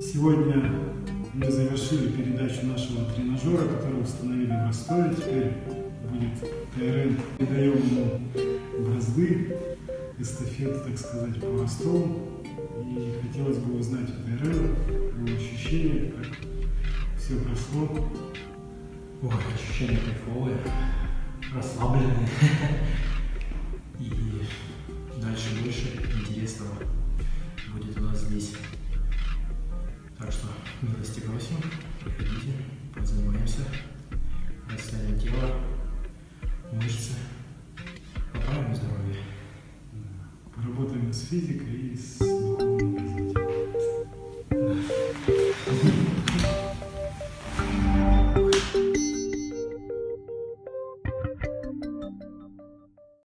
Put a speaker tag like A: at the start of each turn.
A: Сегодня мы завершили передачу нашего тренажера, который установили в Ростове. Теперь будет ТРН. Передаем ему бразды, эстафету, так сказать, по Ростову. И хотелось бы узнать у ТРН его ощущения, как все прошло.
B: Ой, ощущения кайфовые, расслабленные. И дальше больше интересного здесь. Так что милости просим, приходите, позанимаемся, расслабим тело, мышцы, поправим здоровье.
A: Поработаем с физикой и с